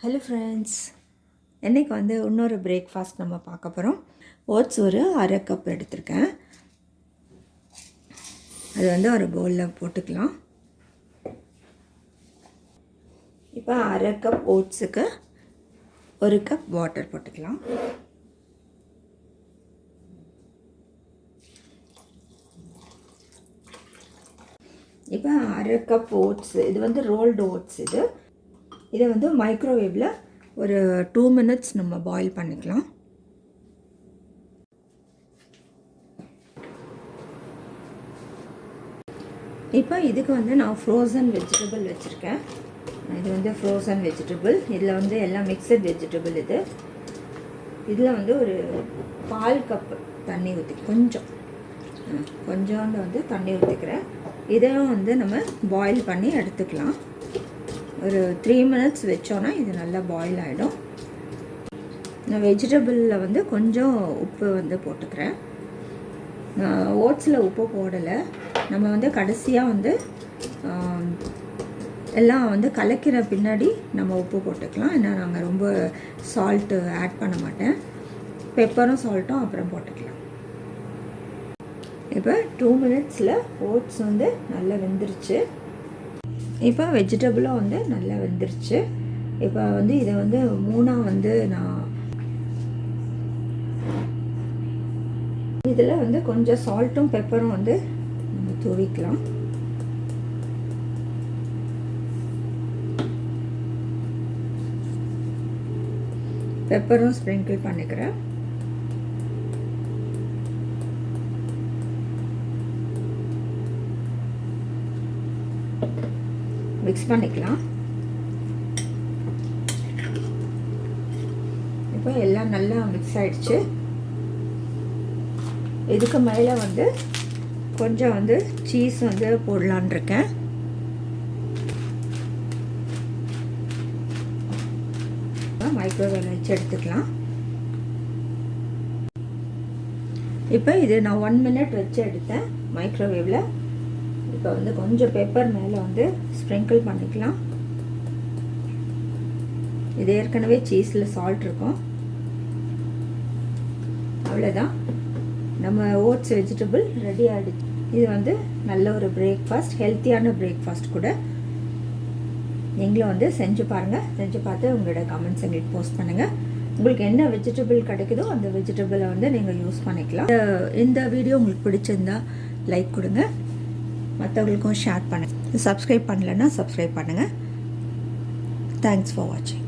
Hello friends இன்றைக்கி வந்து இன்னொரு பிரேக்ஃபாஸ்ட் நம்ம பார்க்க போகிறோம் ஓட்ஸ் ஒரு அரை கப் எடுத்திருக்கேன். அது வந்து ஒரு பவுலில் போட்டுக்கலாம். இப்போ அரை கப் ஓட்ஸுக்கு ஒரு கப் வாட்டர் போட்டுக்கலாம். இப்போ அரை கப் ஓட்ஸ் இது வந்து ரோல்டு ஓட்ஸ் இது. இதை வந்து மைக்ரோவேவில் ஒரு டூ மினிட்ஸ் நம்ம பாயில் பண்ணிக்கலாம். இப்போ இதுக்கு வந்து நான் ஃப்ரோசன் வெஜிடபிள் வச்சுருக்கேன். இது வந்து ஃப்ரோசன் வெஜிடபிள் இதில் வந்து எல்லாம் மிக்சட் வெஜிடபிள் இது. இதில் வந்து ஒரு பால் கப் தண்ணி ஊற்றி கொஞ்சம். கொஞ்சோண்டு வந்து தண்ணி ஊற்றிக்கிறேன் இதையும் வந்து நம்ம பாயில் பண்ணி எடுத்துக்கலாம். ஒரு த்ரீ மினிட்ஸ் வச்சோன்னா இது நல்லா பாயில் ஆகிடும் நான் வெஜிடபிளில் வந்து கொஞ்சம் உப்பு வந்து போட்டுக்கிறேன். ஓட்ஸில் உப்பு போடலை. நம்ம வந்து கடைசியாக வந்து எல்லாம் வந்து கலக்கிற பின்னாடி நம்ம உப்பு போட்டுக்கலாம். ஏன்னா நாங்கள் ரொம்ப சால்ட்டு ஆட் பண்ண மாட்டேன். பெப்பரும் சால்ட்டும் அப்புறம் போட்டுக்கலாம். இப்போ டூ மினிட்ஸில் ஓட்ஸ் வந்து நல்லா வெந்துருச்சு. இப்போ வெஜிடபிளும் வந்து நல்லா வெந்துருச்சு. இப்போ வந்து இதை வந்து மூணாக வந்து நான் இதில் வந்து கொஞ்சம் சால்ட்டும் பெப்பரும் வந்து நம்ம தூவிக்கலாம். பெப்பரும் ஸ்ப்ரிங்கிள் பண்ணிக்கிறேன். மிக்ஸ் பண்ணிக்கலாம். இப்போ எல்லாம் நல்லா மிக்ஸ் ஆகிடுச்சு இதுக்கு மேலே வந்து கொஞ்சம் வந்து சீஸ் வந்து போடலான் இருக்கேன். மைக்ரோவேவ் வச்சு எடுத்துக்கலாம். இப்போ இது நான் ஒன் மினிட் வச்சு எடுத்தேன் மைக்ரோவேவில் இப்போ வந்து கொஞ்சம் பேப்பர் மேலே வந்து ஸ்ப்ரிங்கிள் பண்ணிக்கலாம். இது ஏற்கனவே சீஸில் சால்ட் இருக்கும். அவ்வளோதான் நம்ம ஓட்ஸ் வெஜிடபிள் ரெடி ஆகிடுச்சு இது வந்து நல்ல ஒரு பிரேக்ஃபாஸ்ட் ஹெல்த்தியான பிரேக்ஃபாஸ்ட் கூட. நீங்களும் வந்து செஞ்சு பாருங்கள் செஞ்சு பார்த்து உங்களோட கமெண்ட்ஸ் எங்களுக்கு போஸ்ட் பண்ணுங்கள் உங்களுக்கு என்ன வெஜிடபிள் கிடைக்குதோ அந்த வெஜிடபிளை வந்து நீங்கள் யூஸ் பண்ணிக்கலாம். இந்த வீடியோ உங்களுக்கு பிடிச்சிருந்தா லைக் கொடுங்க. மற்றவங்களுக்கும் ஷேர் பண்ணுங்கள் சப்ஸ்கிரைப் பண்ணலைன்னா சப்ஸ்கிரைப் பண்ணுங்கள் தேங்க்ஸ் ஃபார் வாட்சிங்